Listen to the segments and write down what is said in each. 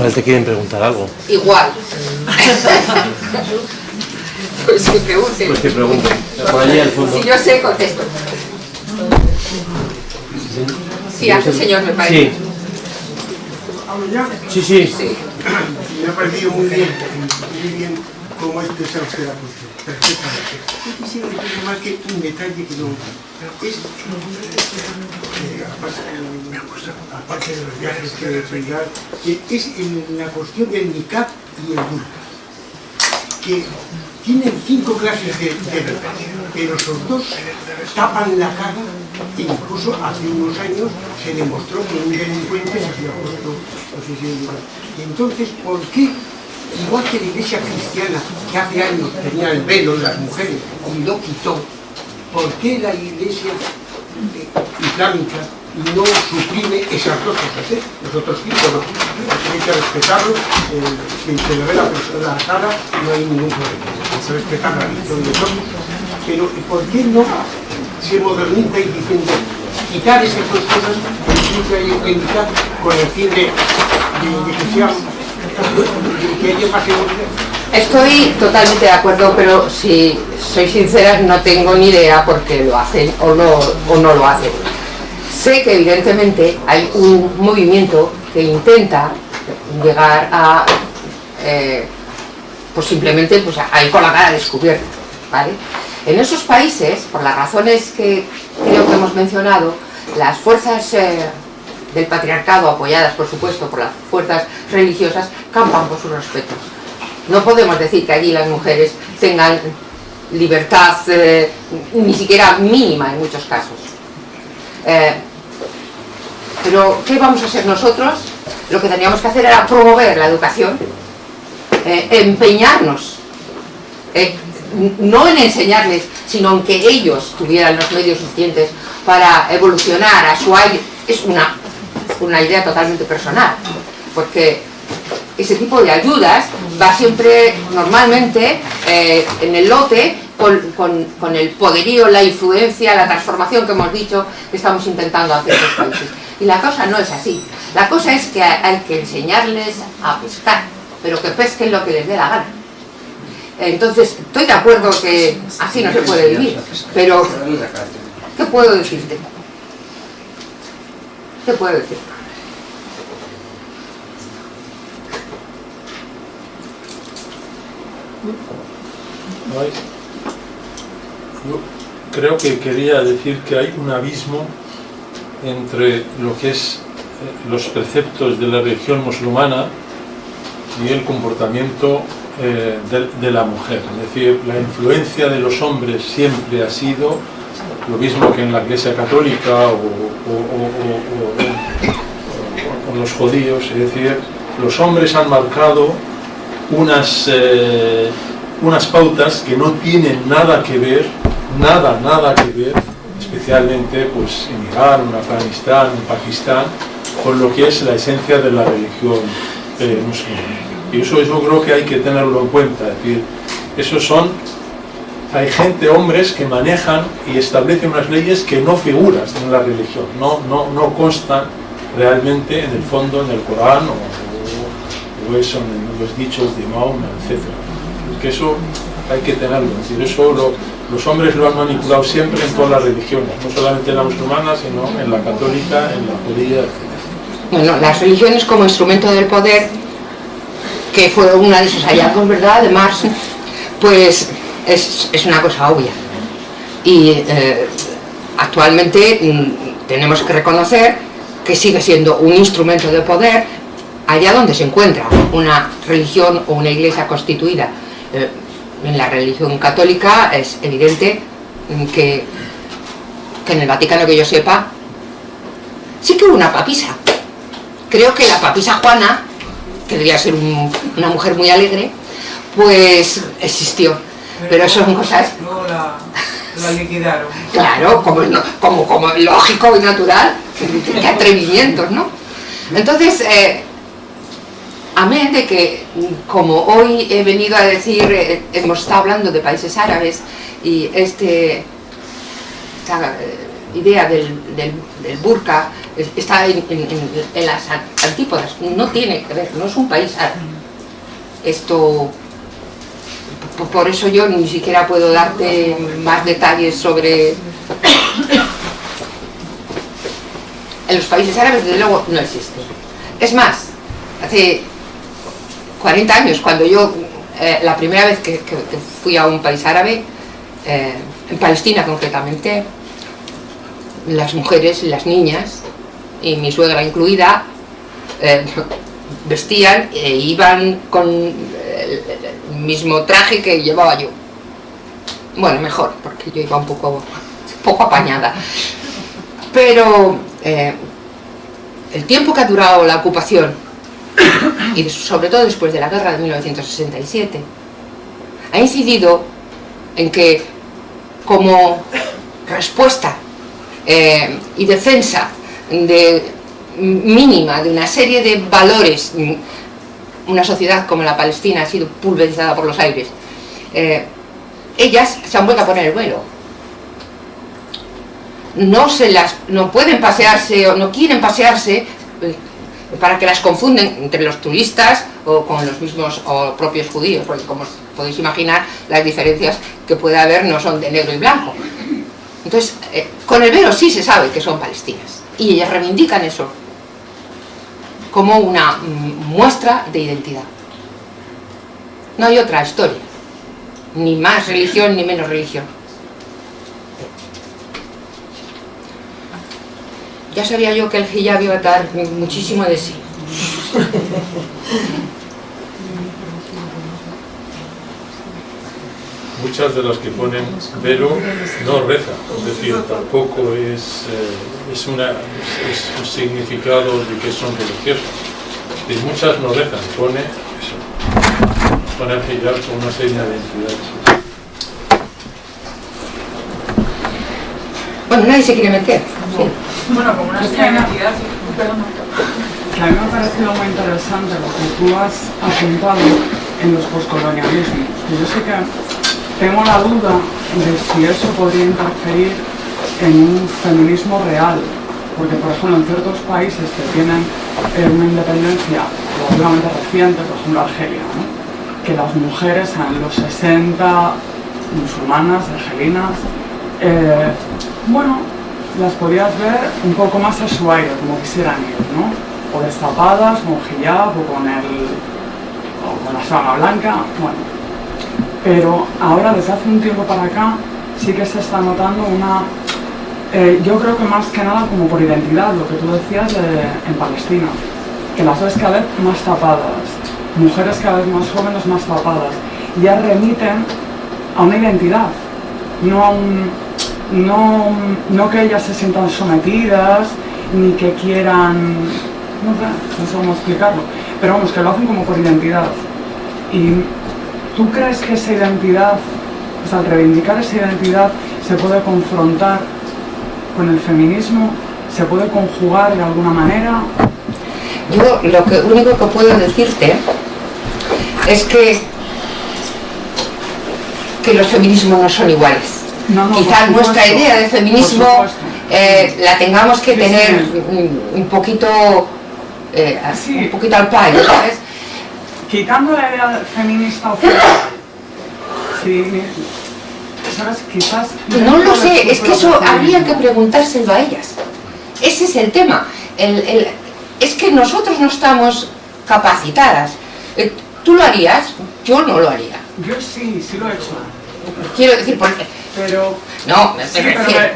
Igual te quieren preguntar algo. Igual. pues que pregunten. Pues que pregunten. Por allí al fondo. Si yo sé, contesto. Sí, hace señor me parece. Sí. Sí, sí. Sí. Me ha parecido muy bien, muy bien cómo ha expresado usted la cuestión, perfectamente. Yo quisiera decir más que un detalle que no... Aparte, de los viajes que es en la cuestión del niqab y el burka, que tienen cinco clases de, de pero esos dos tapan la cara e incluso hace unos años se demostró que un delincuente se había puesto no entonces, ¿por qué? Igual que la iglesia cristiana, que hace años tenía el velo las mujeres y lo quitó, ¿por qué la iglesia islámica no suprime esas dos cosas? eh? Nosotros sí, pero hay que respetarlo, eh, se le ve la, la cara no hay ningún problema, hay que respetar la religión de todos, pero ¿por qué no se moderniza y diciendo quitar esas dos cosas, el indicar con el fin de, de, de que sea que haya seguridad? Estoy totalmente de acuerdo, pero si soy sincera, no tengo ni idea por qué lo hacen o no, o no lo hacen. Sé que evidentemente hay un movimiento que intenta llegar a, eh, pues simplemente pues a ir con la cara descubierta, ¿vale? En esos países, por las razones que creo que hemos mencionado, las fuerzas eh, del patriarcado, apoyadas por supuesto por las fuerzas religiosas, campan por sus respetos. No podemos decir que allí las mujeres tengan libertad eh, ni siquiera mínima en muchos casos. Eh, pero, ¿qué vamos a hacer nosotros? Lo que teníamos que hacer era promover la educación, eh, empeñarnos, no en enseñarles, sino en que ellos tuvieran los medios suficientes para evolucionar a su aire. Es una, una idea totalmente personal, porque ese tipo de ayudas va siempre, normalmente, eh, en el lote con, con- el poderío, la influencia, la transformación que hemos dicho que estamos intentando hacer en los países. Y la cosa no es así. La cosa es que hay que enseñarles a pescar, pero que pesquen lo que les dé la gana. Entonces, estoy de acuerdo que así no se puede vivir, pero ¿qué puedo decirte? ¿Qué puedo decir? Ay. Yo creo que quería decir que hay un abismo entre lo que es eh, los preceptos de la religión musulmana y el comportamiento eh, de, la mujer. Es decir, la influencia de los hombres siempre ha sido lo mismo que en la Iglesia Católica o- o los judíos. Es decir, los hombres han marcado unas, eh, unas pautas que no tienen nada que ver, nada, nada que ver, especialmente pues, en Irán, en Afganistán, en Pakistán, con lo que es la esencia de la religión eh, musulmana. Y eso yo creo que hay que tenerlo en cuenta, es decir, esos son, hay gente, hombres, que manejan y establecen unas leyes que no figuran en la religión, no, no, no constan realmente en el fondo en el Corán o, eso en los dichos de Mahoma, etc. Que eso hay que tenerlo, es decir, eso lo- los hombres lo han manipulado siempre en todas las religiones, no solamente en la musulmana, sino en la católica, en la judía, etc. Bueno, las religiones como instrumento del poder, que fue una de sus hallazgos, ¿verdad?, de Marx, pues es, es una cosa obvia. Y eh, actualmente mm, tenemos que reconocer que sigue siendo un instrumento de poder allá donde se encuentra una religión o una iglesia constituida. Eh, en la religión católica es evidente que, que en el Vaticano que yo sepa sí que hubo una papisa creo que la papisa Juana, que debía ser un- una mujer muy alegre, pues existió. Pero eso son cosas, Luego la, la liquidaron. claro, como, no- como, como lógico y natural, qué atrevimientos, ¿no? Entonces, eh, amén de que, como hoy he venido a decir, eh, hemos estado hablando de países árabes y este, esta, eh, idea del, del, burka es- está en, las an- antípodas, no tiene que ver, no es un país árabe. Esto, por eso yo ni siquiera puedo darte más detalles sobre... En los países árabes, desde luego, no existe. Es más, hace 40 años, cuando yo, eh, la primera vez que, fui a un país árabe, eh, en Palestina concretamente, las mujeres, las niñas, y mi suegra incluida, eh, vestían e iban con el, mismo traje que llevaba yo. Bueno, mejor, porque yo iba un poco, poco apañada. Pero el tiempo que ha durado la ocupación, y sobre todo después de la guerra de 1967, ha incidido en que como respuesta eh, y defensa de mínima de una serie de valores mm, una sociedad como la palestina ha sido pulverizada por los aires eh, ellas se han vuelto a poner el velo no se las no pueden pasearse o no quieren pasearse eh, para que las confunden entre los turistas o con los mismos propios judíos porque como podéis imaginar las diferencias que puede haber no son de negro y blanco. Entonces eh, con el velo sí se sabe que son palestinas y ellas reivindican eso como una mm, muestra de identidad. No hay otra historia ni más religión ni menos religión ya sabía yo que el hijab iba a dar muchísimo de sí Muchas de las que ponen velo no rezan, es decir, tampoco es, eh, es, una, es un significado de que son religiosos. Y muchas no rezan, pone eso, pone el hijab con una serie de entidades. bueno nadie se quiere meter sí. Bueno, como una extraña entidad, perdona. que a mí me ha parecido muy interesante lo que tú has apuntado en los poscolonialismos. que Yo sé que tengo la duda de si eso podría interferir en un feminismo real, porque por ejemplo en ciertos países que tienen eh, una independencia relativamente reciente, por ejemplo Argelia, ¿no? que las mujeres en los 60, musulmanas, argelinas, eh, bueno, las podías ver un poco más a su aire, como quisieran ir, ¿no? O destapadas, con hijab, o con el... o con la sábana blanca, bueno. Pero ahora, desde hace un tiempo para acá, sí que se está notando una... eh, yo creo que más que nada como por identidad, lo que tú decías de- en Palestina, que las ves cada vez más tapadas, mujeres cada vez más jóvenes más tapadas, ya remiten a una identidad, no a un, no, no que ellas se sientan sometidas, ni que quieran, no sé, no sé cómo explicarlo, pero vamos, que lo hacen como por identidad. ¿Y tú crees que esa identidad, o sea, al reivindicar esa identidad, se puede confrontar con el feminismo? ¿Se puede conjugar de alguna manera? Yo lo que, único que puedo decirte es que, que los feminismos no son iguales. No, Quizás nuestra idea de feminismo eh, la tengamos que tener un, un poquito eh, Sí. un poquito al payo, ¿sabes? Quitando la idea feminista oficial, sí, ¿sabes? Quizás... No lo sé, es que eso habría que preguntárselo a ellas. Ese es el tema. El- el- es que nosotros no estamos capacitadas. Eh, ¿Tú lo harías? Yo no lo haría. Yo sí, sí lo he hecho. Quiero decir, porque... Pero, No, me sí,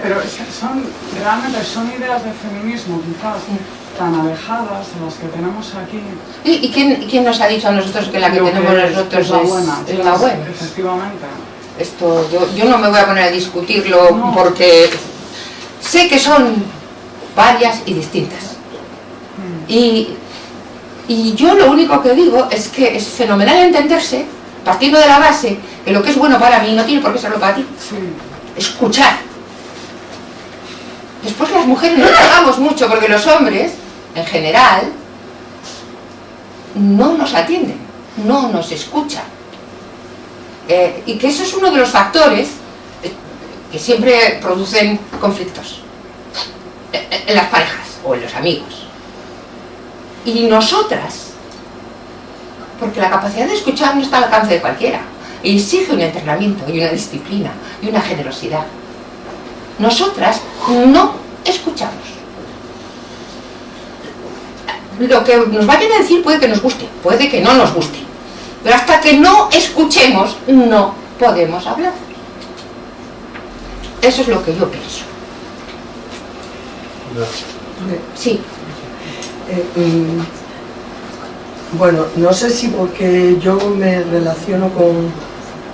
pero, son, realmente son ideas de feminismo quizás tan alejadas a las que tenemos aquí. ¿Y, y quién, nos ha dicho a nosotros que la que Lo tenemos nosotros es la buena. es, es la buena? Efectivamente. Esto, yo, yo no me voy a poner a discutirlo No. porque sé que son varias y distintas. Y, y yo lo único que digo es que es fenomenal entenderse, partiendo de la base, que lo que es bueno para mí no tiene por qué serlo para ti. Sí. Escuchar. Después las mujeres no hagamos mucho porque los hombres, en general, no nos atienden, no nos escuchan. Eh, y que eso es uno de los factores eh, que siempre producen conflictos. eh, en las parejas o en los amigos. Y nosotras, porque la capacidad de escuchar no está al alcance de cualquiera, exige un entrenamiento y una disciplina y una generosidad. Nosotras no escuchamos. Lo que nos vayan a decir puede que nos guste, puede que no nos guste, pero hasta que no escuchemos no podemos hablar. Eso es lo que yo pienso. Sí. Eh, mm, bueno, no sé si porque yo me relaciono con,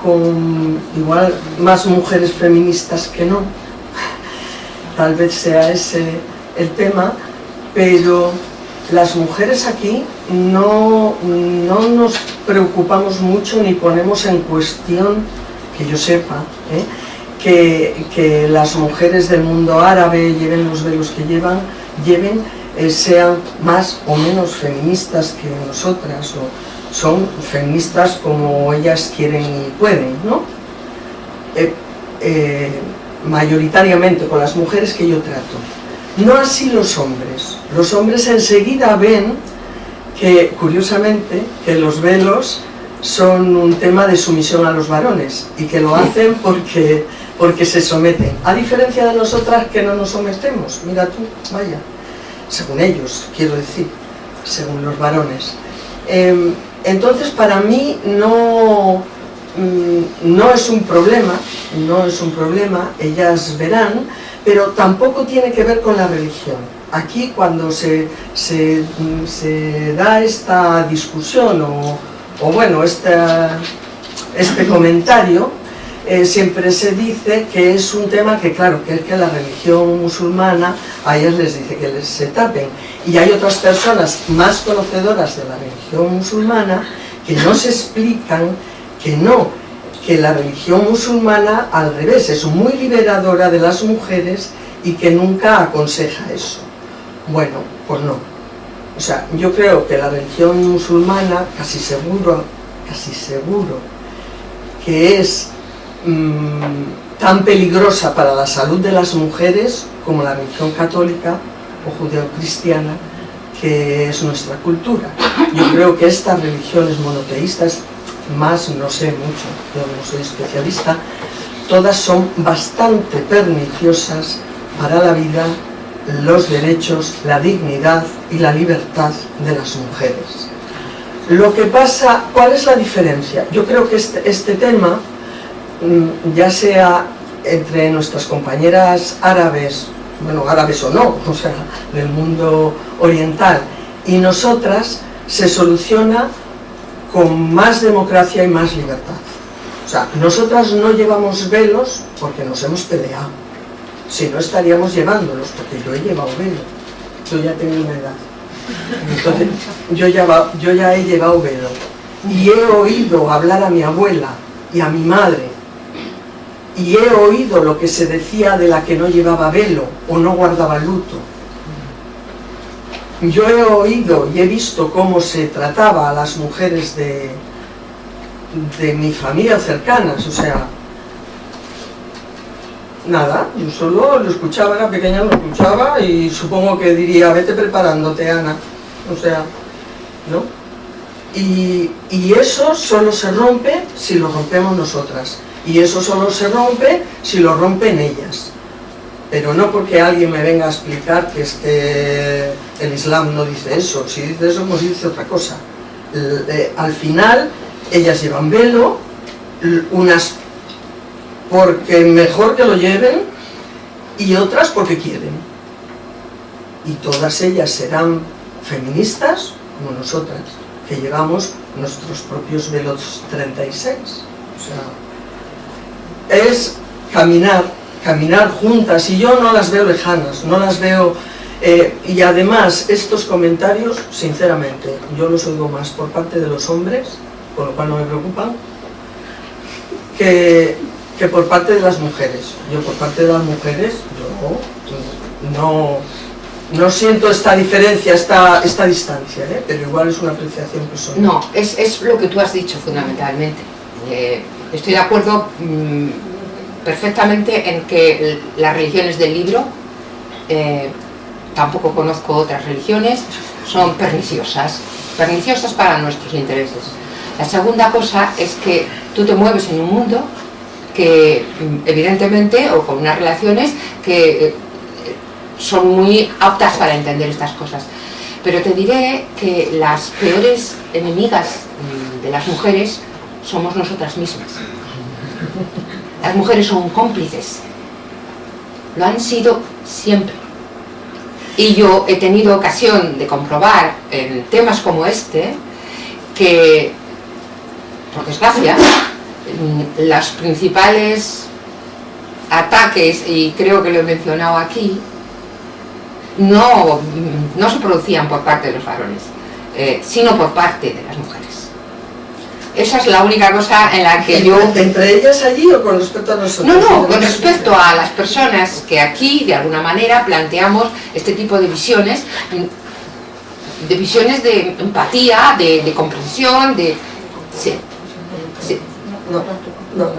con igual más mujeres feministas que no, tal vez sea ese el tema, pero las mujeres aquí no, no nos preocupamos mucho ni ponemos en cuestión, que yo sepa, ¿eh? que, que, las mujeres del mundo árabe lleven los velos que llevan, lleven, eh, sean más o menos feministas que nosotras, o son feministas como ellas quieren y pueden, ¿no? Eh, eh, mayoritariamente con las mujeres que yo trato. No así los hombres. Los hombres enseguida ven que, curiosamente, que los velos son un tema de sumisión a los varones y que lo hacen porque, porque se someten. A diferencia de nosotras que no nos sometemos. Mira tú, vaya. Según ellos, quiero decir. Según los varones. Eh, entonces, para mí no, mm, no es un problema, no es un problema, ellas verán, pero tampoco tiene que ver con la religión. Aquí cuando se, se, se da esta discusión o, o bueno, este comentario, eh, siempre se dice que es un tema que claro, que es que la religión musulmana a ellas les dice que les se tapen y hay otras personas más conocedoras de la religión musulmana que no se explican que no, que la religión musulmana al revés es muy liberadora de las mujeres y que nunca aconseja eso. Bueno, pues no. O sea, yo creo que la religión musulmana, casi seguro, casi seguro, que es mmm, tan peligrosa para la salud de las mujeres como la religión católica o judeocristiana que es nuestra cultura. Yo creo que estas religiones monoteístas, más no sé mucho, yo no soy especialista, todas son bastante perniciosas para la vida, los derechos, la dignidad y la libertad de las mujeres. Lo que pasa, ¿cuál es la diferencia? Yo creo que este, este tema, mm, ya sea entre nuestras compañeras árabes bueno, árabes o no, o sea, del mundo oriental, y nosotras se soluciona con más democracia y más libertad. O sea, nosotras no llevamos velos porque nos hemos peleado, si no estaríamos llevándolos, porque yo he llevado velo, yo ya tengo una edad. Entonces, yo ya he llevado velo. Y he oído hablar a mi abuela y a mi madre y he oído lo que se decía de la que no llevaba velo o no guardaba luto. Yo he oído y he visto cómo se trataba a las mujeres de, de mi familia cercanas, o sea, nada, yo solo lo escuchaba, era pequeña, lo escuchaba y supongo que diría, vete preparándote, Ana, o sea, ¿no? Y, y eso solo se rompe si lo rompemos nosotras y eso solo se rompe si lo rompen ellas. Pero no porque alguien me venga a explicar que es que el Islam no dice eso, si dice eso pues dice otra cosa. Eh, al final ellas llevan velo unas porque mejor que lo lleven y otras porque quieren. Y todas ellas serán feministas como nosotras que llevamos nuestros propios velos 36 o sea es caminar, caminar juntas, y yo no las veo lejanas, no las veo... Eh, y además, estos comentarios, sinceramente, yo los oigo más por parte de los hombres, con lo cual no me preocupan, que, que por parte de las mujeres. Yo por parte de las mujeres, yo no, no siento esta diferencia, esta, esta distancia, ¿eh? pero igual es una apreciación personal. No, es, es lo que tú has dicho fundamentalmente. Eh, estoy de acuerdo mmm, perfectamente en que las religiones del libro eh, tampoco conozco otras religiones, son perniciosas, perniciosas para nuestros intereses. La segunda cosa es que tú te mueves en un mundo que mm, evidentemente, o con unas relaciones que eh, son muy aptas para entender estas cosas. Pero te diré que las peores enemigas mm, de las mujeres somos nosotras mismas. Las mujeres son cómplices. Lo han sido siempre. Y yo he tenido ocasión de comprobar en temas como este que, por desgracia, los principales ataques, y creo que lo he mencionado aquí, no, no se producían por parte de los varones, eh, sino por parte de las mujeres. Esa es la única cosa en la que yo... ¿Entre ellas allí o con respecto a nosotros? No, no, con respecto a las personas que aquí, de alguna manera, planteamos este tipo de visiones, de visiones de empatía, de, de comprensión, de... Sí, sí. No, no.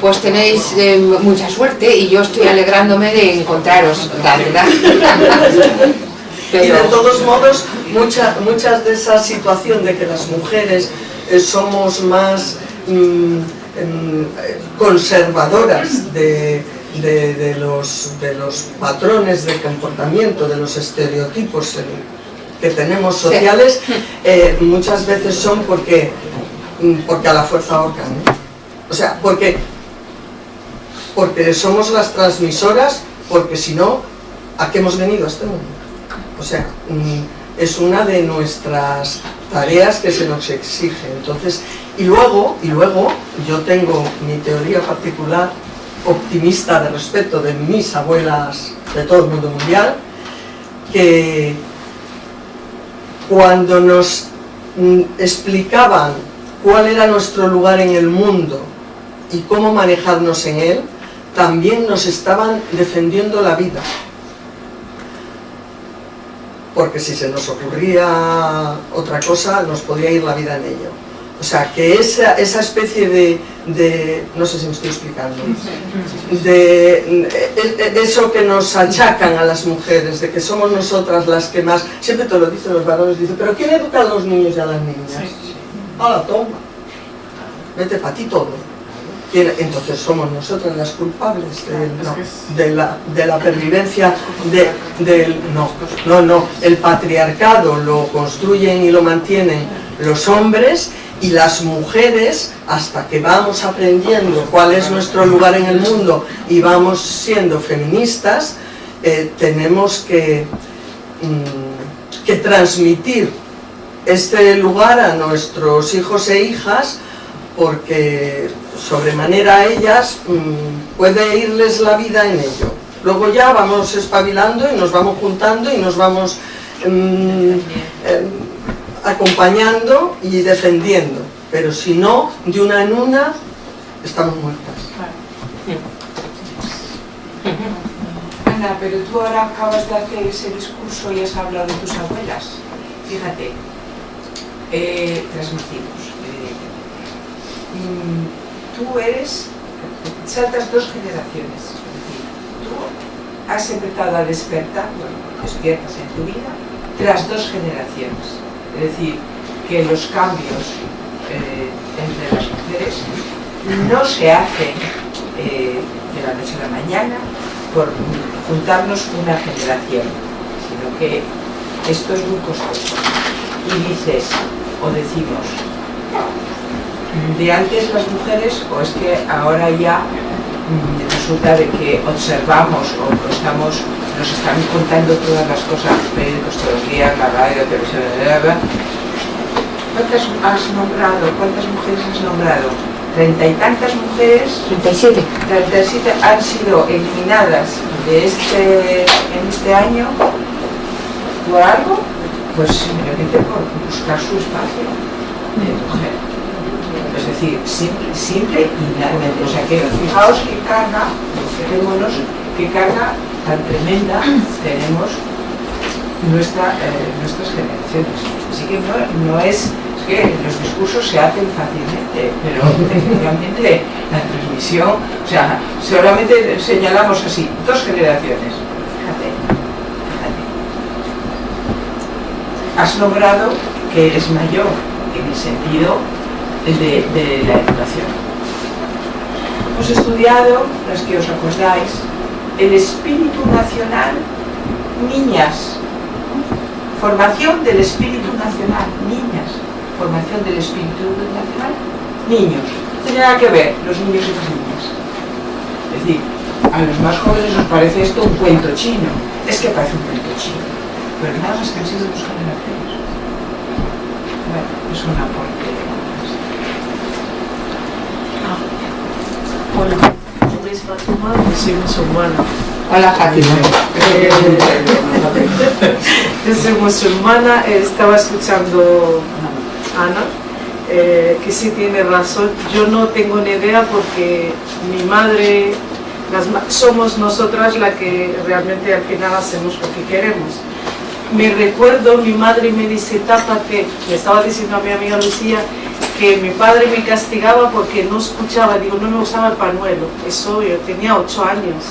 Pues tenéis eh, mucha suerte y yo estoy alegrándome de encontraros, la verdad. Y de todos modos, mucha, muchas de esa situación de que las mujeres eh, somos más mm, em, conservadoras de, de- de los, de los patrones de comportamiento, de los estereotipos que tenemos sociales, eh, muchas veces son porque, mm, porque a la fuerza ahorcan. O sea, porque, porque somos las transmisoras, porque si no, ¿a qué hemos venido a este mundo? O sea, mm, es una de nuestras tareas que se nos exige. Entonces, y luego, y luego yo tengo mi teoría particular optimista de respeto de mis abuelas de todo el mundo mundial, que cuando nos mm, explicaban cuál era nuestro lugar en el mundo y cómo manejarnos en él, también nos estaban defendiendo la vida porque si se nos ocurría otra cosa, nos podía ir la vida en ello. O sea, que esa, esa especie de, de- no sé si me estoy explicando, de e- e- eso que nos achacan a las mujeres, de que somos nosotras las que más, siempre te lo dicen los varones, dicen, pero ¿quién educa a los niños y a las niñas? Ahora toma, vete para ti todo. ¿Quién- Entonces somos nosotras las culpables de, no, de la, de la pervivencia de, del... No, no, no. El patriarcado lo construyen y lo mantienen los hombres y las mujeres, hasta que vamos aprendiendo cuál es nuestro lugar en el mundo y vamos siendo feministas, eh, tenemos que, mm, que transmitir este lugar a nuestros hijos e hijas porque sobremanera ellas mm, puede irles la vida en ello. Luego ya vamos espabilando y nos vamos juntando y nos vamos mm, em, acompañando y defendiendo. Pero si no, de una en una, estamos muertas. Ana, pero tú ahora acabas de hacer ese discurso y has hablado de tus abuelas. Fíjate, eh, transmitimos. Tú eres, saltas dos generaciones. Tú has empezado a despertar, despiertas en tu vida, tras dos generaciones. Es decir, que los cambios eh, entre las mujeres no se hacen eh, de la noche a la mañana por juntarnos una generación, sino que esto es muy costoso. Y dices, o decimos, de antes las mujeres, o es que ahora ya mm, resulta de que observamos o estamos, nos están contando todas las cosas, los periódicos todos los días, la radio, la televisión, bla, bla, bla. ¿Cuántas has nombrado? ¿Cuántas mujeres has nombrado? Treinta y tantas mujeres 37. 37 han sido eliminadas de este, en este año por algo, pues simplemente por buscar su espacio de mujer. Es decir, simple, simple y llanamente. O sea que fijaos qué carga, fijémonos qué carga tan tremenda tenemos nuestra, eh, nuestras generaciones. Así que no, no es que los discursos se hacen fácilmente, pero efectivamente la transmisión, o sea, solamente señalamos así, dos generaciones. Fíjate, fíjate. Has logrado que eres mayor en el sentido de, de la educación. Hemos estudiado, las que os acordáis, el espíritu nacional, niñas, formación del espíritu nacional, niñas, formación del espíritu nacional, niños. No tiene nada que ver los niños y las niñas. Es decir, a los más jóvenes nos parece esto un cuento chino. Es que parece un cuento chino. Pero nada más que han sido dos generaciones. Bueno, es un aporte. Hola, yo soy Fatuma, soy musulmana. Hola, Fátima. Eh, yo soy musulmana, estaba escuchando a Ana, eh, que sí tiene razón. Yo no tengo ni idea porque mi madre, las somos nosotras las que realmente al final hacemos lo que queremos. Me recuerdo, mi madre me dice, tápate, le estaba diciendo a mi amiga Lucía que mi padre me castigaba porque no escuchaba, digo, no me usaba el pañuelo, eso yo tenía ocho años.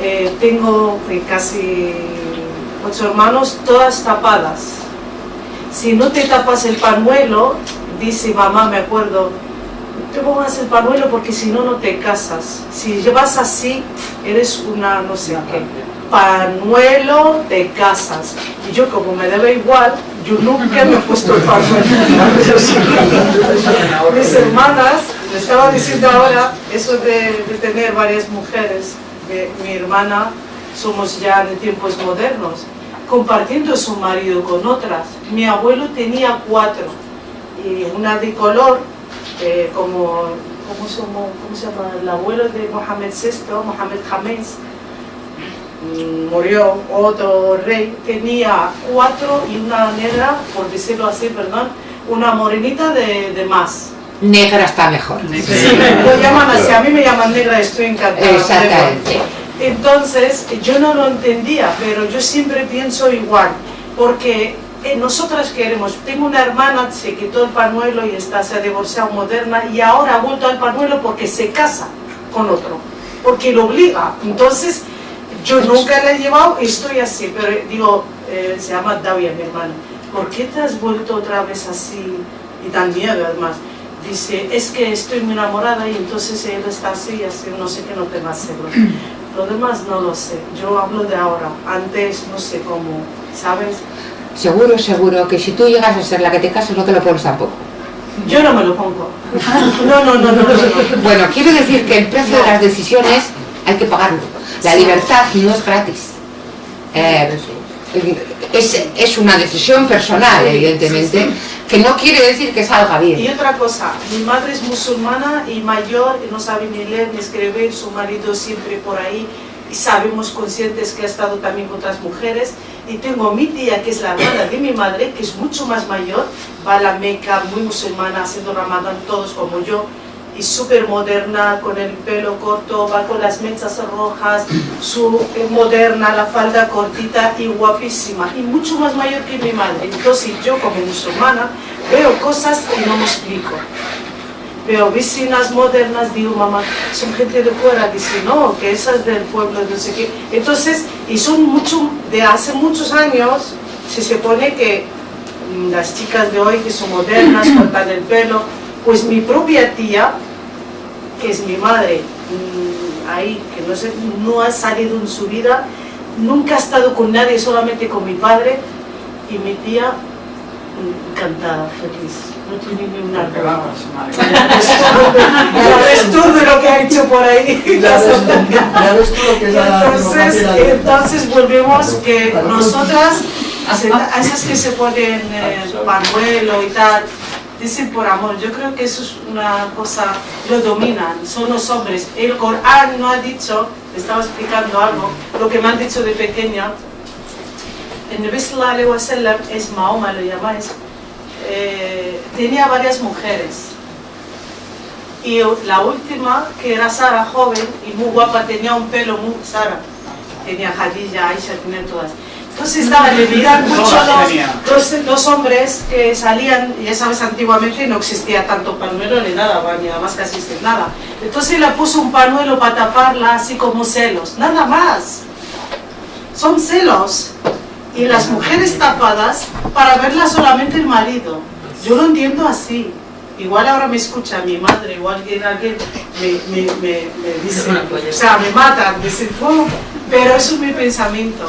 Eh, tengo eh, casi ocho hermanos, todas tapadas. Si no te tapas el pañuelo, dice mamá, me acuerdo, te pongas el pañuelo porque si no, no te casas. Si llevas así, eres una no sé qué. Pañuelo, te casas. Y yo como me debe igual, yo nunca me he puesto el. Mis hermanas, le estaba diciendo ahora, eso de, de tener varias mujeres, de mi hermana, somos ya en tiempos modernos, compartiendo su marido con otras. Mi abuelo tenía cuatro, y una de color, eh, como, ¿cómo se, llama? El abuelo de Mohamed VI, Mohamed James, murió otro rey, tenía cuatro y una negra, por decirlo así, perdón, una morenita de, de más. Negra está mejor. Sí, lo llaman así, a mí me llaman negra, estoy encantada. Exactamente. Entonces, yo no lo entendía, pero yo siempre pienso igual, porque eh, nosotras queremos, tengo una hermana, se quitó el pañuelo y está, se ha divorciado moderna y ahora ha vuelto al pañuelo porque se casa con otro, porque lo obliga. Entonces, yo nunca la he llevado y estoy así, pero digo, eh, se llama Davia, mi hermana, ¿por qué te has vuelto otra vez así y tan miedo además? Dice, es que estoy muy enamorada y entonces él está así y así, no sé qué no tenga celos. Lo demás no lo sé, yo hablo de ahora, antes no sé cómo, ¿sabes? Seguro, seguro que si tú llegas a ser la que te casas no te lo pones tampoco. Yo no me lo pongo. No, no, no, no, no. no. Bueno, quiero decir que el precio de las decisiones hay que pagarlo. La libertad no es gratis. Eh, es, es una decisión personal, evidentemente, que no quiere decir que salga Y bien. otra cosa, mi madre es musulmana y mayor, y no sabe ni leer ni escribir, su marido siempre por ahí, y sabemos conscientes que ha estado también con otras mujeres. Y tengo mi tía, que es la hermana de mi madre, que es mucho más mayor, va a la Meca, muy musulmana, haciendo ramadán, todos como yo, y súper moderna, con el pelo corto, va con las mechas rojas, su eh, moderna, la falda cortita y guapísima, y mucho más mayor que mi madre. Entonces yo como musulmana veo cosas que no me explico. Veo vecinas modernas, digo, mamá, son gente de fuera, dice, no, que esas del pueblo, no sé qué. Entonces, y son mucho, de hace muchos años, se supone que mm, las chicas de hoy que son modernas, cortan el pelo, pues mi propia tía, que es mi madre, mm, ahí, que no, sé, no ha salido en su vida, nunca ha estado con nadie, solamente con mi padre, y mi tía, mm, encantada, feliz, no tiene ni una. Ya ves todo lo que ha hecho por ahí. Ya ves, tú lo que es la Entonces, entonces volvemos que nosotras, a esas que se ponen eh, pañuelo y tal, dicen por amor. Yo creo que eso es una cosa, lo dominan, son los hombres. El Corán no ha dicho, estaba explicando algo, lo que me han dicho de pequeña. El Nabi sallallahu es Mahoma, lo llamáis, eh, tenía varias mujeres. Y la última, que era Sara, joven y muy guapa, tenía un pelo muy Sara. Tenía Khadija, Aisha, tenía todas. Entonces nada, le miran mucho los, los, los hombres que salían, ya sabes, antiguamente no existía tanto panuelo ni nada, ni nada más casi sin nada. Entonces le puso un panuelo para taparla, así como celos, nada más. Son celos. Y las mujeres tapadas para verla solamente el marido. Yo lo entiendo así. Igual ahora me escucha mi madre o alguien, alguien me, me, me, me dice, o sea, me matan, me dicen, "Oh", pero eso es mi pensamiento.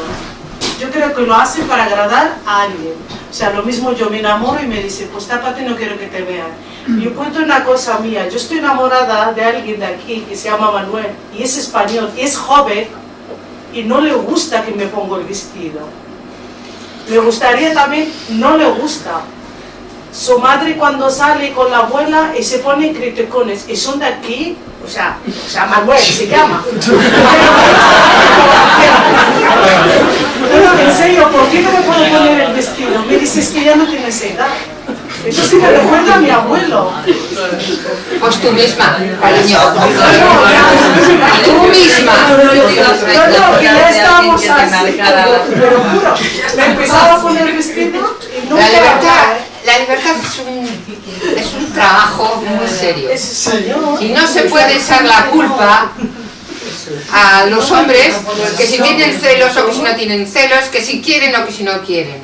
Yo creo que lo hacen para agradar a alguien. O sea, lo mismo yo me enamoro y me dice, pues tápate, no quiero que te vean. Yo cuento una cosa mía, yo estoy enamorada de alguien de aquí que se llama Manuel y es español y es joven y no le gusta que me ponga el vestido. Me gustaría también, no le gusta. Su madre cuando sale con la abuela y se ponen criticones y son de aquí, o sea, o sea Manuel se llama. Pero en serio, ¿por qué no me puedo poner el vestido? Me dices que ya no tienes edad. Eso sí me recuerda a mi abuelo. Pues tú misma, cariño. Tú misma. No, no, que ya estábamos así. Te lo juro. Me empezaba a poner el vestido y nunca... La libertad, la libertad es un, es un trabajo muy serio. Y no se puede echar la culpa a los hombres que si tienen celos o que si no tienen celos, que si quieren o que si no quieren.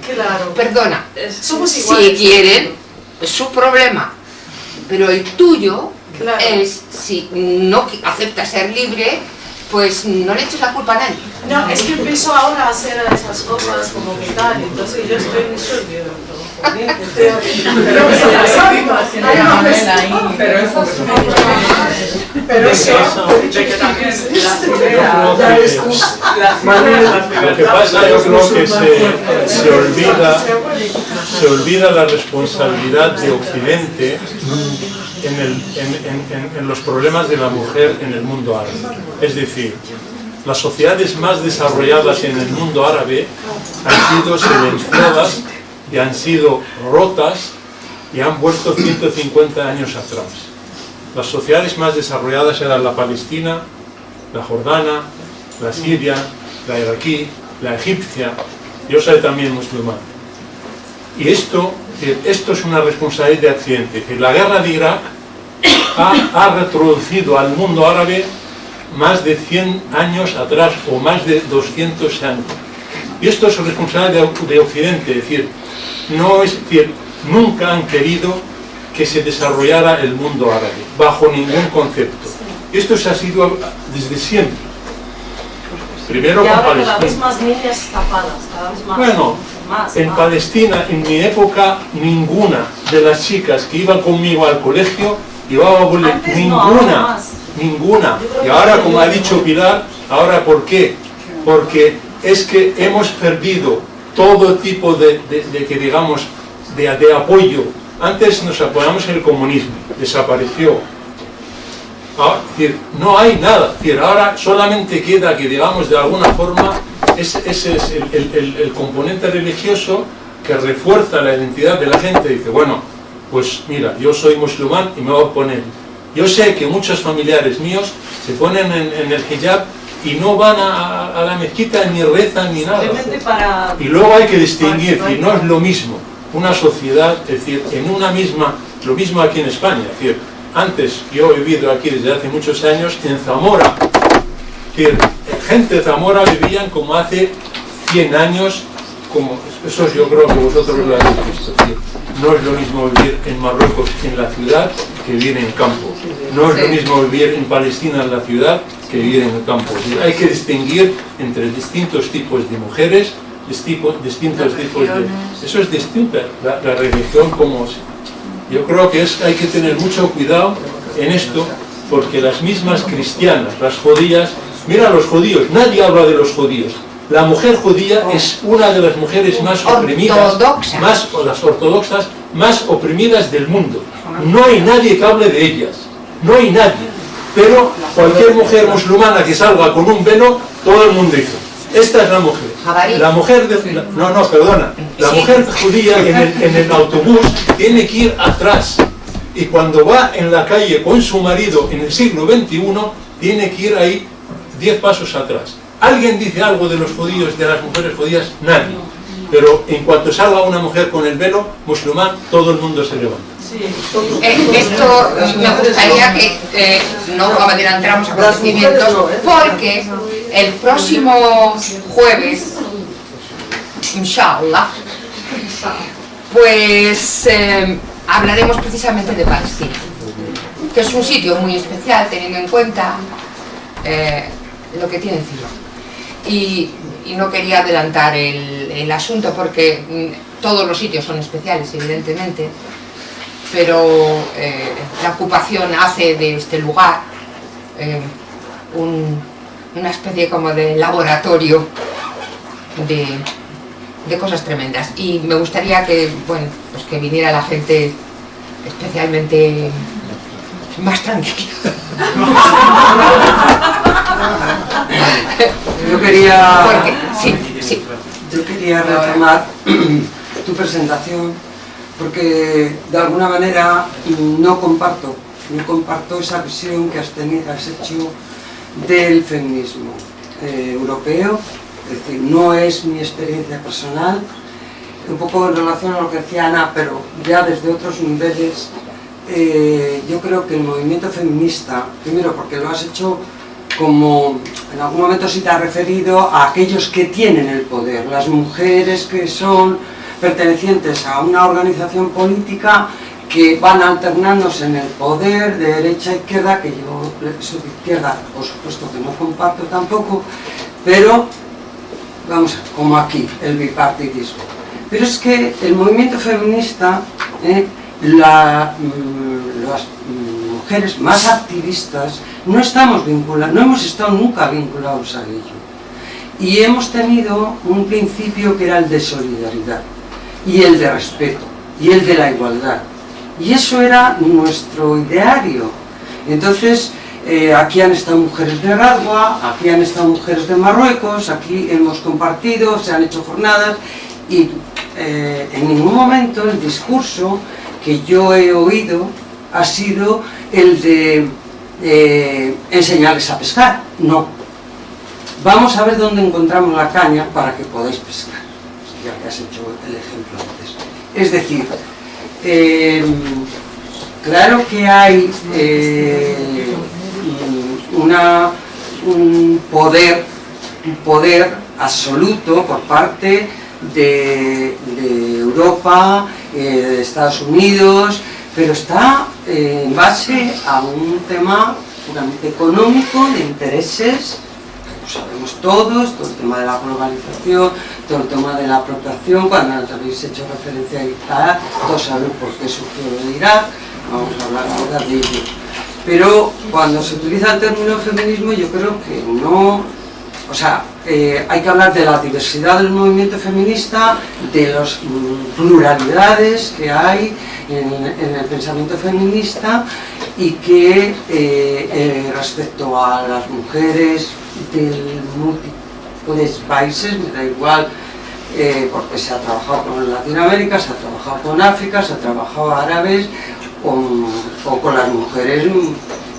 Perdona, Somos si quieren, es su problema. Pero el tuyo es, si no aceptas ser libre, pues no le eches la culpa a nadie. No, es que empiezo ahora a hacer esas cosas como que tal, entonces yo estoy en Pero Pero eso, que- Lo que pasa yo creo que se, olvida se olvida la responsabilidad de Occidente en- en los problemas de la mujer en el mundo árabe. Es decir, las sociedades más desarrolladas en el mundo árabe han sido silenciadas y han sido rotas y han vuelto 150 años atrás. Las sociedades más desarrolladas eran la Palestina, la Jordana, la Siria, la iraquí, la egipcia. Yo soy también musulmán. Y esto, eh, esto es una responsabilidad de Occidente. Que la guerra de Irak ha, ha retroducido al mundo árabe más de 100 años atrás o más de 200 años. Y esto es responsabilidad de, de Occidente, es decir, no es decir, nunca han querido que se desarrollara el mundo árabe, bajo ningún concepto. Esto se ha sido desde siempre. Primero y con ahora cada vez Palestina. más niñas tapadas, cada vez más. Bueno, más, en más. Palestina, en mi época, ninguna de las chicas que iban conmigo al colegio llevaba boletín. No, Ninguna, ninguna. Y ahora, como ha dicho Pilar, ahora ¿por qué? Porque es que hemos perdido todo tipo de, que digamos, de, apoyo. Antes nos apoyamos en el comunismo, desapareció. Decir, no hay nada. Ahora solamente queda que, digamos, de alguna forma, ese, es el, componente religioso que refuerza la identidad de la gente. Dice, bueno, pues mira, yo soy musulmán y me voy a poner. Yo sé que muchos familiares míos se ponen en, en el hijab y no van a, a la mezquita ni rezan ni nada. Para. Y luego hay que distinguir, es decir, no es lo mismo una sociedad, es decir, en una misma, lo mismo aquí en España, es decir, antes yo he vivido aquí desde hace muchos años en Zamora, es decir, gente de Zamora vivían como hace 100 años, como eso yo creo que vosotros lo habéis visto, es decir, no es lo mismo vivir en Marruecos en la ciudad que vivir en campo, no es lo mismo vivir en Palestina en la ciudad que vivir en el campo, hay que distinguir entre distintos tipos de mujeres, distintos, distintos tipos de... Eso es distinta, la, la religión como... Yo creo que es, hay que tener mucho cuidado en esto, porque las mismas cristianas, las judías, mira los judíos, nadie habla de los judíos. La mujer judía es una de las mujeres más oprimidas, más, o las ortodoxas, más oprimidas del mundo. No hay nadie que hable de ellas, no hay nadie. Pero cualquier mujer musulmana que salga con un velo, todo el mundo dice, esta es la mujer. La mujer, de- la- no, no, perdona, la mujer judía en el, en el autobús tiene que ir atrás. Y cuando va en la calle con su marido en el siglo XXI, tiene que ir ahí 10 pasos atrás. ¿Alguien dice algo de los judíos, de las mujeres judías? Nadie. Pero en cuanto salga una mujer con el velo musulmán, todo el mundo se levanta. Eh, esto me gustaría que eh, no adelantáramos acontecimientos porque el próximo jueves, inshallah, pues eh, hablaremos precisamente de Palestina, que es un sitio muy especial teniendo en cuenta eh, lo que tiene encima. Y, y no quería adelantar el, asunto porque mm, todos los sitios son especiales, evidentemente, pero eh, la ocupación hace de este lugar eh, un- una especie como de laboratorio de, de cosas tremendas y me gustaría que, bueno, pues que viniera la gente especialmente más tranquila. Yo quería, Porque, sí, sí. yo quería retomar tu presentación porque de alguna manera no comparto, no comparto esa visión que has, tenido, has hecho del feminismo eh, europeo, es decir, no es mi experiencia personal, un poco en relación a lo que decía Ana, pero ya desde otros niveles, eh, yo creo que el movimiento feminista, primero porque lo has hecho como en algún momento sí te has referido a aquellos que tienen el poder, las mujeres que son pertenecientes a una organización política que van alternándose en el poder de derecha a izquierda, que yo de izquierda por supuesto que no comparto tampoco, pero vamos, como aquí, el bipartidismo. Pero es que el movimiento feminista, eh, la, mm, las mm, mujeres más activistas, no estamos vinculados, no hemos estado nunca vinculados a ello. Y hemos tenido un principio que era el de solidaridad, y el de respeto, y el de la igualdad. Y eso era nuestro ideario. Entonces, eh, aquí han estado mujeres de Radwa, aquí han estado mujeres de Marruecos, aquí hemos compartido, se han hecho jornadas y eh, en ningún momento el discurso que yo he oído ha sido el de eh, enseñarles a pescar, no. Vamos a ver dónde encontramos la caña para que podáis pescar, ya que has hecho el ejemplo antes. Es decir, eh, claro que hay eh, un poder, un poder absoluto por parte de, Europa, de Estados Unidos, pero está eh, en base a un tema puramente económico, de intereses, lo sabemos todos, todo el tema de la globalización, todo el tema de la apropiación, cuando habéis hecho referencia a Irak, todos sabemos por qué surgió de Irak, vamos a hablar ahora de ello. Pero cuando se utiliza el término feminismo yo creo que no, o sea, eh, hay que hablar de la diversidad del movimiento feminista, de las pluralidades que hay en, el pensamiento feminista y que eh, eh, respecto a las mujeres del múltiples países, me da igual, eh, porque se ha trabajado con Latinoamérica, se ha trabajado con África, se ha trabajado árabes, con, o con las mujeres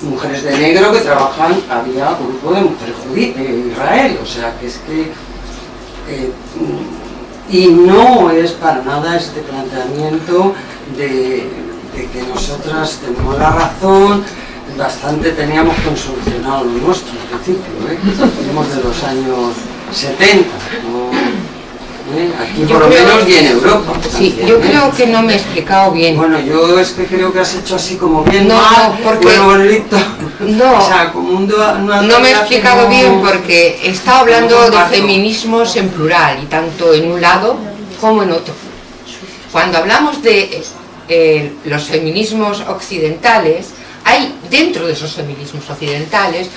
mujeres de negro que trabajan, había grupo de mujeres judías de Israel, o sea que es que y no es para nada este planteamiento de, de que nosotras tenemos la razón, bastante teníamos consolucionado lo nuestro al principio, ¿eh? venimos de los años 70, ¿no? ¿Eh? aquí Yo por lo menos y en Europa. Sí, también, yo ¿eh? creo que no me he explicado bien. Bueno, yo es que creo que has hecho así como bien No, mal, porque- bueno, bonito. No. O sea, como un No me he explicado como- bien porque he estado hablando de feminismos en plural y tanto en un lado como en otro. Cuando hablamos de los feminismos occidentales, hay dentro de esos feminismos occidentales,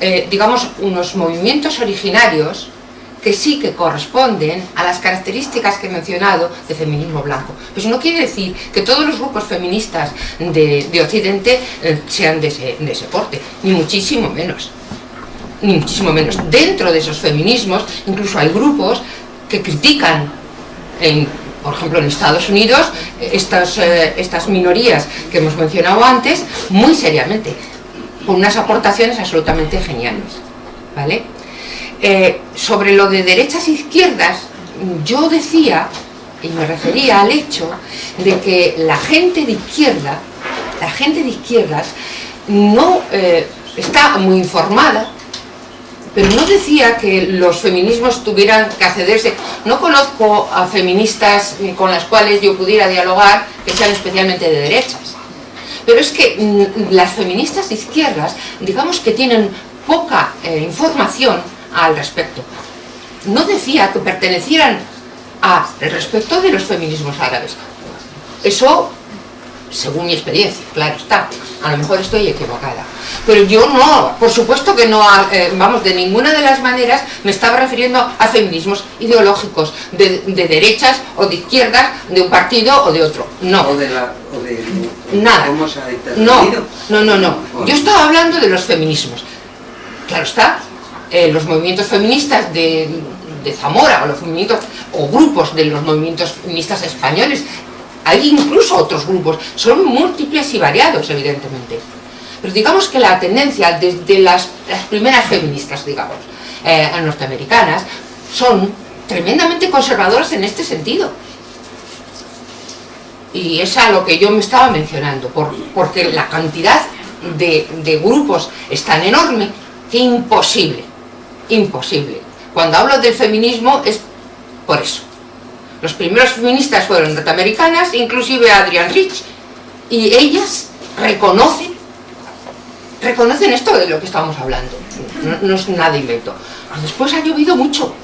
eh, digamos, unos movimientos originarios que sí que corresponden a las características que he mencionado de feminismo blanco. Pues no quiere decir que todos los grupos feministas de, de Occidente eh, sean de ese, de ese porte, ni muchísimo menos. Ni muchísimo menos. Dentro de esos feminismos, incluso hay grupos que critican, en, por ejemplo en Estados Unidos, estas, eh, estas minorías que hemos mencionado antes, muy seriamente, con unas aportaciones absolutamente geniales. ¿Vale? Eh, sobre lo de derechas e izquierdas, yo decía, y me refería al hecho, de que la gente de izquierda, la gente de izquierdas, no eh, está muy informada, pero no decía que los feminismos tuvieran que accederse. No conozco a feministas con las cuales yo pudiera dialogar que sean especialmente de derechas. Pero es que mm, las feministas de izquierdas, digamos que tienen poca eh, información al respecto. No decía que pertenecieran al respecto de los feminismos árabes. Eso según mi experiencia, claro está, a lo mejor estoy equivocada. Pero yo no, por supuesto que no, eh, vamos, de ninguna de las maneras me estaba refiriendo a feminismos ideológicos, de, derechas o de izquierdas, de un partido o de otro, no. O de la... O de, Nada. no, no, no, no. Yo estaba hablando de los feminismos. Claro está, eh, los movimientos feministas de, de Zamora o los movimientos o grupos de los movimientos feministas españoles hay incluso otros grupos, son múltiples y variados, evidentemente. Pero digamos que la tendencia desde las, primeras feministas, digamos, eh, norteamericanas, son tremendamente conservadoras en este sentido. Y es a lo que yo me estaba mencionando, porque la cantidad de, de grupos es tan enorme que imposible, imposible. Cuando hablo del feminismo es por eso. Los primeros feministas fueron norteamericanas, inclusive Adrian Rich, y ellas reconocen, reconocen esto de lo que estamos hablando. No, es nada invento. Después ha llovido mucho.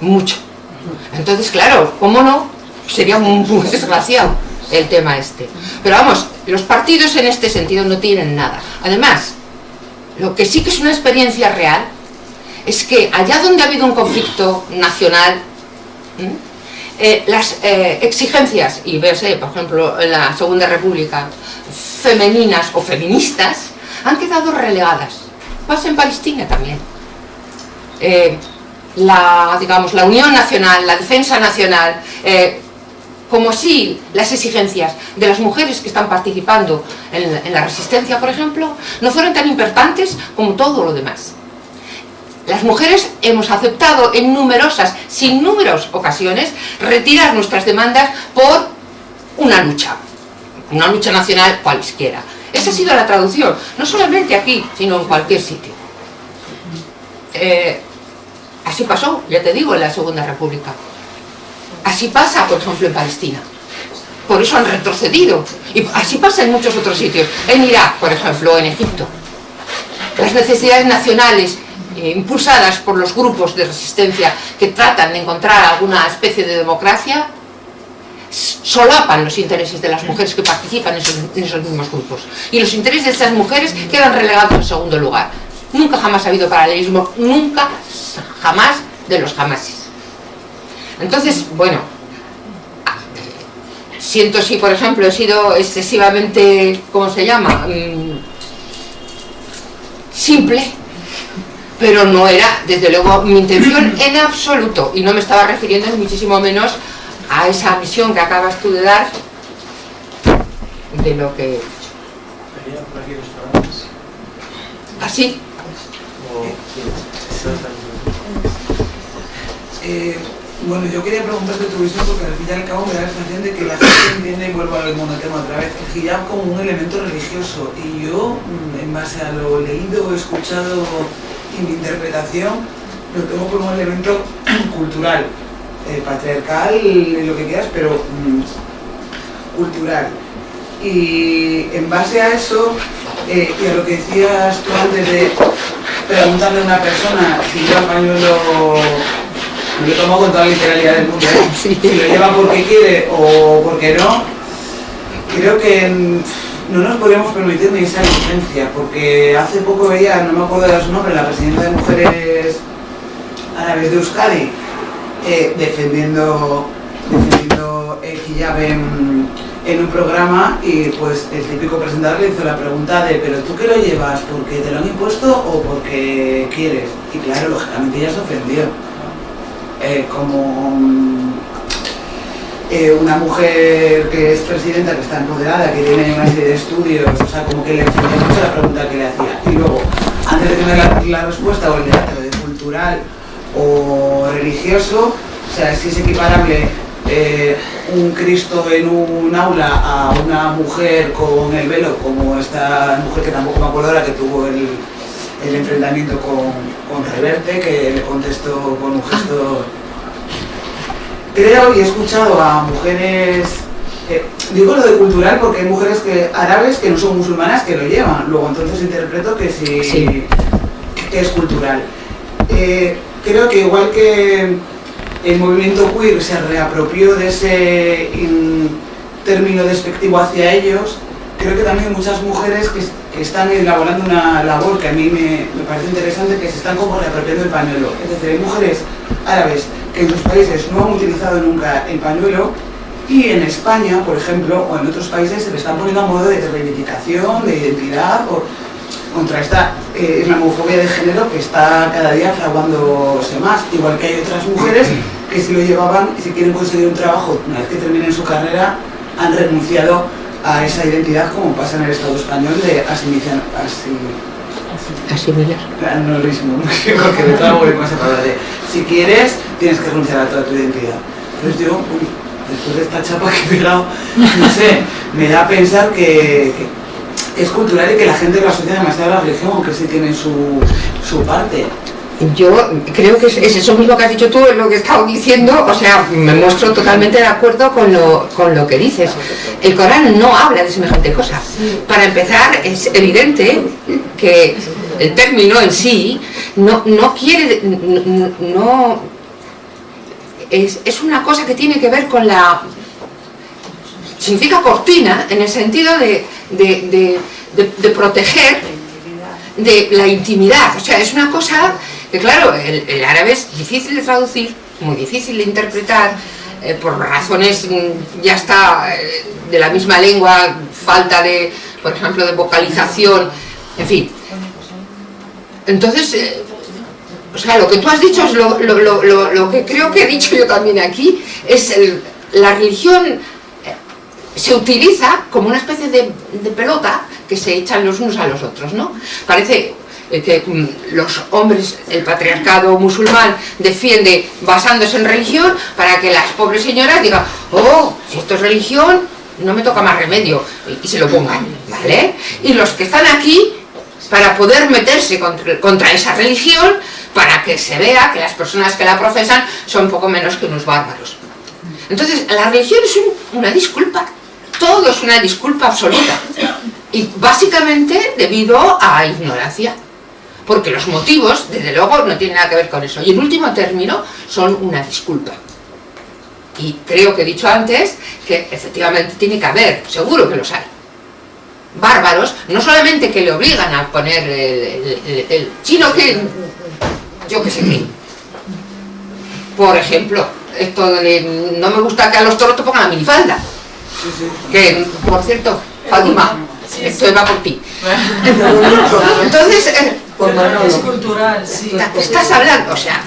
Mucho. Entonces, claro, ¿cómo no? Sería muy desgraciado el tema este. Pero vamos, los partidos en este sentido no tienen nada. Además, lo que sí que es una experiencia real es que allá donde ha habido un conflicto nacional. Eh, las eh, exigencias, y véase, por ejemplo, en la Segunda República, femeninas o feministas, han quedado relegadas. Pasa en Palestina también. Eh, la, digamos, la unión nacional, la defensa nacional, como si las exigencias de las mujeres que están participando en la resistencia, por ejemplo, no fueran tan importantes como todo lo demás. Las mujeres hemos aceptado en numerosas, sin números ocasiones, retirar nuestras demandas por una lucha, una lucha nacional cualesquiera. Esa ha sido la traducción, no solamente aquí, sino en cualquier sitio. Eh, así pasó, ya te digo, en la Segunda República. Así pasa, por ejemplo, en Palestina. Por eso han retrocedido. Y así pasa en muchos otros sitios. En Irak, por ejemplo, en Egipto. Las necesidades nacionales eh, impulsadas por los grupos de resistencia que tratan de encontrar alguna especie de democracia, solapan los intereses de las mujeres que participan en esos, mismos grupos. Y los intereses de esas mujeres quedan relegados en segundo lugar. Nunca jamás ha habido paralelismo, nunca, jamás de los jamases. Entonces, bueno, siento si, por ejemplo, he sido excesivamente, ¿cómo se llama?, mm, simple pero no era, desde luego, mi intención en absoluto, y no me estaba refiriendo muchísimo menos a esa misión que acabas tú de dar de lo que... ¿Así? Eh, bueno, yo quería preguntarte tu visión porque al fin y al cabo me da la sensación de que la gente entiende, y vuelvo al tema otra vez, el hijab como un elemento religioso. Y yo, mm, en base a lo leído, escuchado y mi interpretación lo tengo como un elemento cultural, eh, patriarcal, lo que quieras, pero mm, cultural. Y en base a eso, eh, y a lo que decías tú antes de preguntarle a una persona si lleva pañuelo, lo tomo con toda la literalidad del mundo, ¿eh? si lo lleva porque quiere o porque no, creo que no nos podríamos permitir ni esa licencia, porque hace poco veía, no me acuerdo de su nombre, la presidenta de Mujeres Árabes de Euskadi, eh, defendiendo, defendiendo el hijab en, un programa y pues el típico presentador le hizo la pregunta de ¿pero tú qué lo llevas? ¿porque te lo han impuesto o porque quieres? Y claro, lógicamente ella se ofendió. Eh, como eh, una mujer que es presidenta, que está empoderada, que tiene una serie de estudios, o sea, como que le mucho la pregunta que le hacía. Y luego, antes de tener la, la respuesta o el debate de cultural o religioso, o sea, si es equiparable eh, un Cristo en un aula a una mujer con el velo, como esta mujer que tampoco me acuerdo ahora que tuvo el, el enfrentamiento con, con Reverte, que le contestó con un gesto... Creo y he escuchado a mujeres eh, digo lo de cultural porque hay mujeres que, árabes que no son musulmanas que lo llevan, luego entonces interpreto que sí, Sí. que es cultural. Eh, creo que igual que el movimiento queer se reapropió de ese in- término despectivo hacia ellos, creo que también hay muchas mujeres que, que están elaborando una labor que a mí me, me parece interesante, que se están como reapropiando el pañuelo. Es decir, hay mujeres árabes en sus países no han utilizado nunca el pañuelo y en España, por ejemplo, o en otros países se le están poniendo a modo de reivindicación, de identidad, por- contra esta eh, islamofobia de género que está cada día fraguándose más. Igual que hay otras mujeres que si lo llevaban y si quieren conseguir un trabajo una vez que terminen su carrera, han renunciado a esa identidad como pasa en el Estado español de asimilización. Asimilar. Anulismo, porque me trago con esa palabra de si quieres, tienes que renunciar a toda tu identidad. Entonces digo, uy, después de esta chapa que he pegado, no sé, me da a pensar que, que es cultural y que la gente lo asocia demasiado a la religión, aunque sí tiene su, su parte. Yo creo que es, es eso mismo que has dicho tú, es lo que he estado diciendo, o sea, me muestro totalmente de acuerdo con lo, con lo que dices. El Corán no habla de semejante cosa. Para empezar, es evidente que el término en sí no, no quiere, no, es, es una cosa que tiene que ver con la significa cortina en el sentido de, de, proteger de la intimidad. O sea, es una cosa que, claro, el, el árabe es difícil de traducir, muy difícil de interpretar, eh, por razones mm, ya está eh, de la misma lengua, falta de, por ejemplo, de vocalización, en fin. Entonces, eh, o sea, lo que tú has dicho es lo, que creo que he dicho yo también aquí, es el- la religión eh, se utiliza como una especie de, pelota que se echan los unos a los otros, ¿no? Parece eh, que mm, los hombres, el patriarcado musulmán defiende basándose en religión para que las pobres señoras digan, oh, esto es religión, no me toca más remedio, y se lo pongan, ¿vale? Y los que están aquí, para poder meterse contra, esa religión, para que se vea que las personas que la profesan son poco menos que unos bárbaros. Entonces, la religión es un- una disculpa, todo es una disculpa absoluta. Y básicamente debido a ignorancia. Porque los motivos, desde luego, no tienen nada que ver con eso. Y en último término, son una disculpa. Y creo que he dicho antes que efectivamente tiene que haber, seguro que los hay. Bárbaros, no solamente que le obligan a poner el, el- el- el- sino que, yo que sé qué. Por ejemplo, esto de no me gusta que a los toros te pongan la minifalda. Que, por cierto, Fátima, esto va por ti. Entonces, eh, Es cultural, sí. estás hablando, o sea,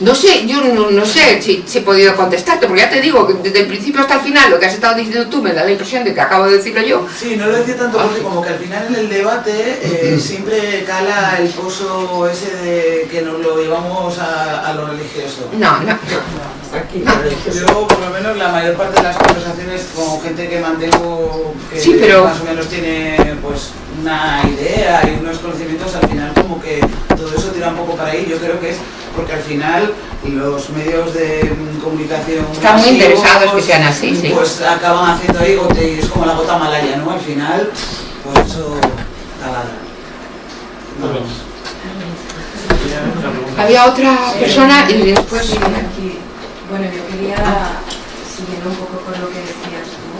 no sé, yo no, no sé si, si he podido contestarte, porque ya te digo que desde el principio hasta el final lo que has estado diciendo tú me da la impresión de que acabo de decirlo yo. Sí, no lo decía tanto porque como que al final en el debate eh, siempre cala el pozo ese de que nos lo llevamos a, a lo religioso. No, no. Yo, por lo menos, la mayor parte de las conversaciones con gente que mantengo que Sí, pero- más o menos tiene pues una idea y unos conocimientos, al final como que todo eso tira un poco para ahí. Yo creo que es porque al final los medios de comunicación Están muy interesados que sean así, sí. Pues acaban haciendo ahí, gote- es como la gota malaya, ¿no? Al final, pues eso taladra. Había otra persona y después... Sí, aquí. Bueno, yo quería, siguiendo un poco con lo que decías tú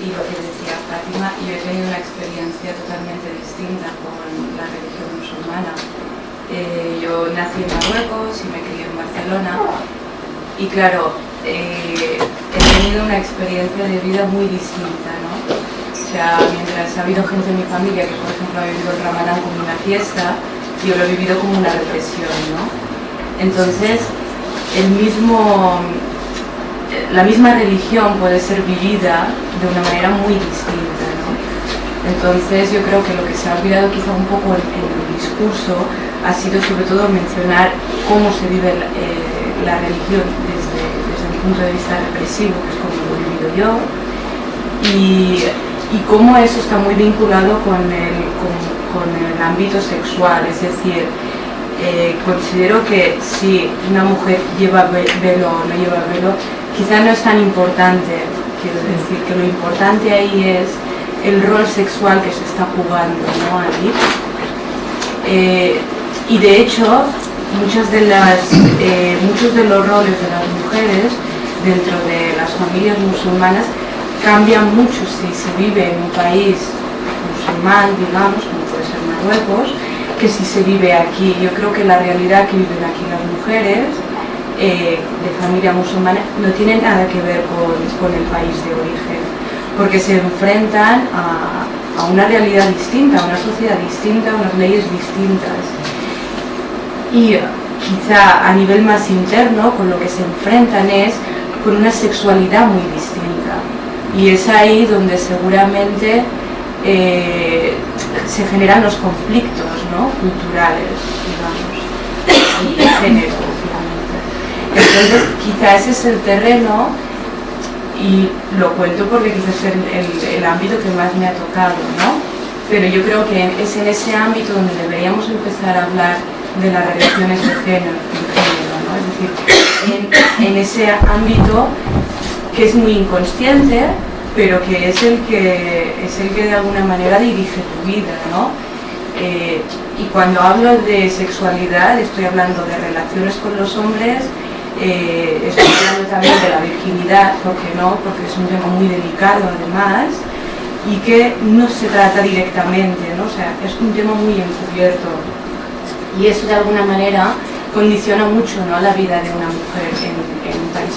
y lo que decía Fátima, yo he tenido una experiencia totalmente distinta con la religión musulmana. Eh, yo nací en Marruecos y me crié en Barcelona y claro, eh, he tenido una experiencia de vida muy distinta, ¿no? O sea, mientras ha habido gente en mi familia que, por ejemplo, ha vivido el Ramadán como una fiesta, yo lo he vivido como una represión, ¿no? Entonces, el mismo, la misma religión puede ser vivida de una manera muy distinta, ¿no? Entonces yo creo que lo que se ha olvidado quizá un poco en, el discurso ha sido sobre todo mencionar cómo se vive la, eh, religión desde, el punto de vista represivo, que es como lo he vivido yo, y, cómo eso está muy vinculado con el, con, el ámbito sexual, es decir, eh, considero que si una mujer lleva velo o no lleva velo, quizá no es tan importante, quiero decir que lo importante ahí es el rol sexual que se está jugando ¿no? allí. Eh, y de hecho, muchas de las, eh, muchos de los roles de las mujeres dentro de las familias musulmanas cambian mucho si se vive en un país musulmán, digamos, como puede ser Marruecos, que si se vive aquí. Yo creo que la realidad que viven aquí las mujeres eh, de familia musulmana no tiene nada que ver con, con el país de origen porque se enfrentan a, una realidad distinta, a una sociedad distinta, a unas leyes distintas. Y quizá a nivel más interno, con lo que se enfrentan es con una sexualidad muy distinta. Y es ahí donde seguramente eh, se generan los conflictos culturales, digamos, de género, obviamente. Entonces, quizá ese es el terreno y lo cuento porque quizás es el, ámbito que más me ha tocado, ¿no? Pero yo creo que es en ese ámbito donde deberíamos empezar a hablar de las relaciones de género, ¿no? Es decir, en, ese ámbito que es muy inconsciente, pero que es el que, es el que de alguna manera dirige tu vida, ¿no? Eh, y cuando hablo de sexualidad estoy hablando de relaciones con los hombres, eh, estoy hablando también de la virginidad, porque no? Porque es un tema muy delicado además y que no se trata directamente, ¿no? O sea, es un tema muy encubierto y eso de alguna manera condiciona mucho ¿no? la vida de una mujer en, un país.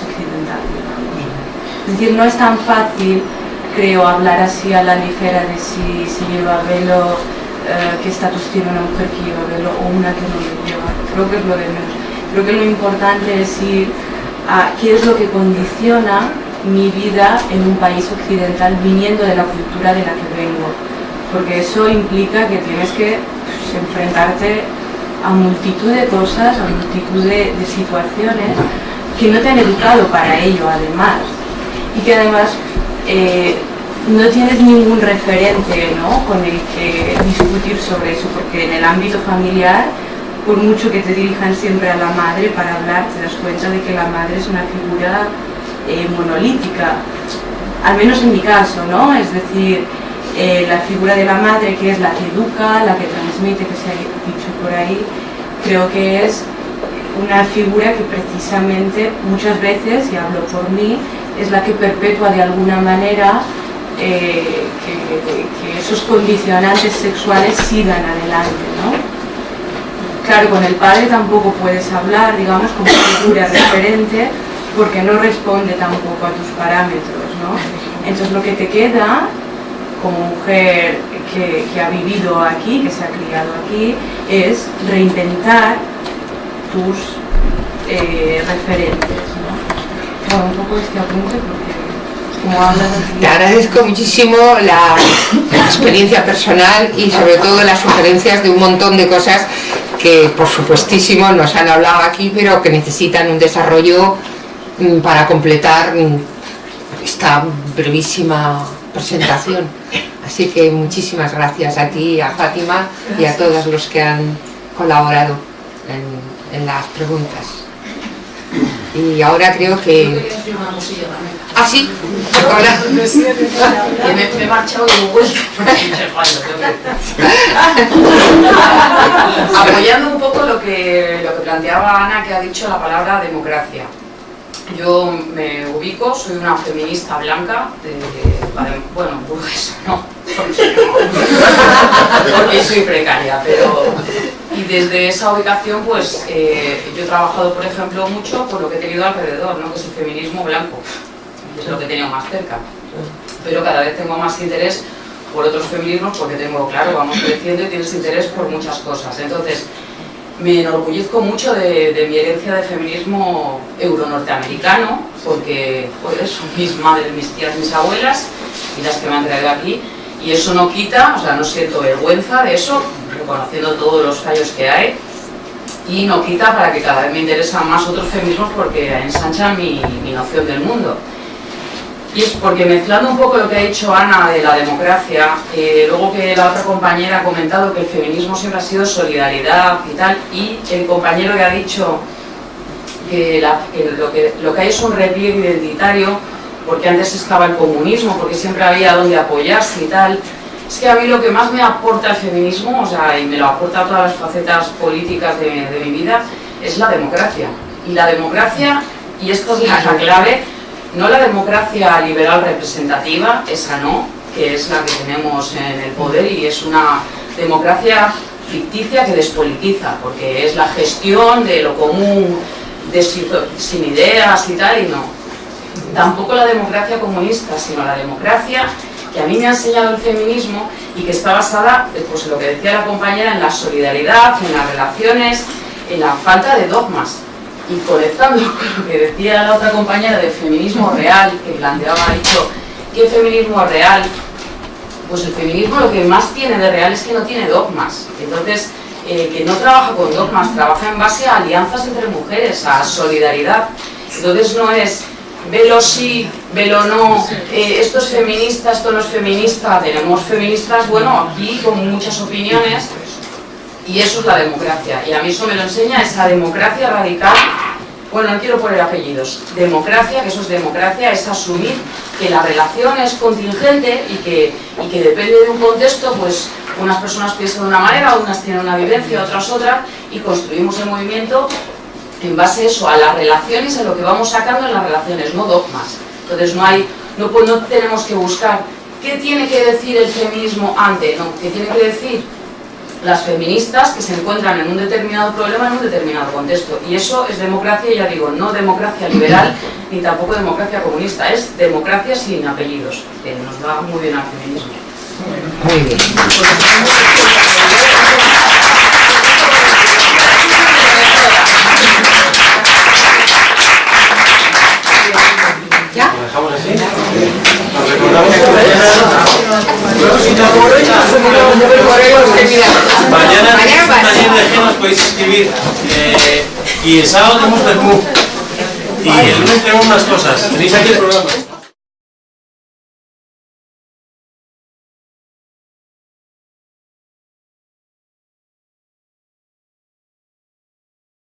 Es decir, no es tan fácil, creo, hablar así a la ligera de si, si lleva velo, eh, qué estatus tiene una mujer que lleva velo o una que no lo lleva. Creo que es lo de menos Creo que lo importante es ir a qué es lo que condiciona mi vida en un país occidental viniendo de la cultura de la que vengo. Porque eso implica que tienes que pues, enfrentarte a multitud de cosas, a multitud de, situaciones que no te han educado para ello además. Y que además eh, no tienes ningún referente con el que discutir sobre eso, porque en el ámbito familiar por mucho que te dirijan siempre a la madre para hablar, te das cuenta de que la madre es una figura eh, monolítica, al menos en mi caso, ¿no? Es decir, eh, la figura de la madre que es la que educa, la que transmite, que se ha dicho por ahí, creo que es una figura que precisamente muchas veces, y hablo por mí, es la que perpetúa de alguna manera eh, que, esos condicionantes sexuales sigan adelante, ¿no? Claro, con el padre tampoco puedes hablar, digamos, como figura referente, porque no responde tampoco a tus parámetros, ¿no? Entonces lo que te queda como mujer que, ha vivido aquí, que se ha criado aquí, es reinventar tus eh, referentes. Bueno, un poco este apunte porque te agradezco muchísimo la, experiencia personal y sobre todo las sugerencias de un montón de cosas que por supuestísimo nos han hablado aquí pero que necesitan un desarrollo mm, para completar mm, esta brevísima presentación. Así que muchísimas gracias a ti, a Fátima y a todos los que han colaborado en las preguntas y ahora creo que... Ah, sí, ahora... me, me he marchado de vuelta. Apoyando un poco lo que, lo que planteaba Ana, que ha dicho la palabra democracia. Yo me ubico, soy una feminista blanca, de, bueno, pues no, porque soy precaria, pero y desde esa ubicación pues eh, yo he trabajado por ejemplo mucho por lo que he tenido alrededor, ¿no? que es el feminismo blanco, es lo que he tenido más cerca, pero cada vez tengo más interés por otros feminismos porque tengo, claro, vamos creciendo y tienes interés por muchas cosas, entonces me enorgullezco mucho de, mi herencia de feminismo euro-norteamericano porque son mis madres, mis tías, mis abuelas y las que me han traído aquí Y eso no quita, o sea, no siento vergüenza de eso, reconociendo todos los fallos que hay, y no quita para que cada vez me interesan más otros feminismos porque ensanchan mi, mi noción del mundo. Y es porque mezclando un poco lo que ha dicho Ana de la democracia, eh, luego que la otra compañera ha comentado que el feminismo siempre ha sido solidaridad y tal, y el compañero que ha dicho que, lo, que lo que hay es un repliegue identitario, porque antes estaba el comunismo, porque siempre había donde apoyarse y tal, es que a mí lo que más me aporta el feminismo, o sea, y me lo aporta todas las facetas políticas de, de mi vida, es la democracia. Y la democracia, y esto es la, la clave, no la democracia liberal representativa, esa no, que es la que tenemos en el poder y es una democracia ficticia que despolitiza, porque es la gestión de lo común, de sin ideas y tal, y no. Tampoco la democracia comunista, sino la democracia que a mí me ha enseñado el feminismo y que está basada, pues en lo que decía la compañera, en la solidaridad, en las relaciones, en la falta de dogmas y conectando con lo que decía la otra compañera del feminismo real, que planteaba, ha dicho, ¿qué feminismo real? Pues el feminismo lo que más tiene de real es que no tiene dogmas. Entonces, eh, que no trabaja con dogmas, trabaja en base a alianzas entre mujeres, a solidaridad. Entonces no es velo sí, velo no, eh, esto es feminista, esto no es feminista, tenemos feministas, bueno, aquí con muchas opiniones, y eso es la democracia. Y a mí eso me lo enseña esa democracia radical. Bueno, no quiero poner apellidos. Democracia, que eso es democracia, es asumir que la relación es contingente y que, y que depende de un contexto, pues unas personas piensan de una manera, unas tienen una vivencia, otras otra, y construimos el movimiento en base a eso, a las relaciones, a lo que vamos sacando en las relaciones, no dogmas. Entonces no hay, no, pues no tenemos que buscar qué tiene que decir el feminismo ante, no, qué tiene que decir las feministas que se encuentran en un determinado problema en un determinado contexto. Y eso es democracia, ya digo, no democracia liberal ni tampoco democracia comunista, es democracia sin apellidos, que nos va muy bien al feminismo. Muy bien. Mañana, mañana de nos podéis escribir. Eh, y el sábado tenemos Bermú. Y el lunes tenemos unas cosas. Tenéis aquí el programa.